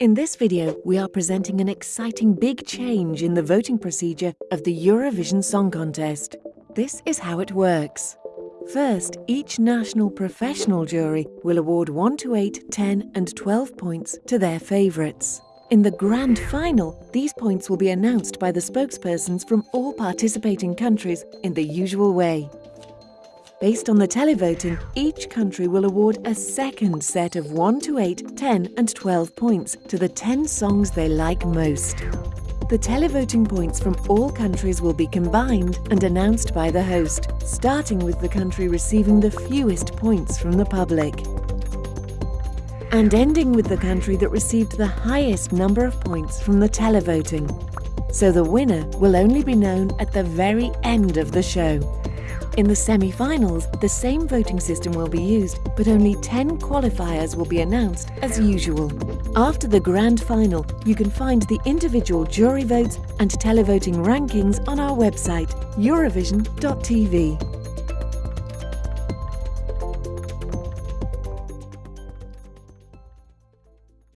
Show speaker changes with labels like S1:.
S1: In this video, we are presenting an exciting big change in the voting procedure of the Eurovision Song Contest. This is how it works. First, each national professional jury will award 1 to 8, 10 and 12 points to their favourites. In the grand final, these points will be announced by the spokespersons from all participating countries in the usual way. Based on the televoting, each country will award a second set of 1 to 8, 10 and 12 points to the 10 songs they like most. The televoting points from all countries will be combined and announced by the host, starting with the country receiving the fewest points from the public. And ending with the country that received the highest number of points from the televoting. So the winner will only be known at the very end of the show. In the semi-finals, the same voting system will be used, but only 10 qualifiers will be announced as usual. After the grand final, you can find the individual jury votes and televoting rankings on our website, eurovision.tv.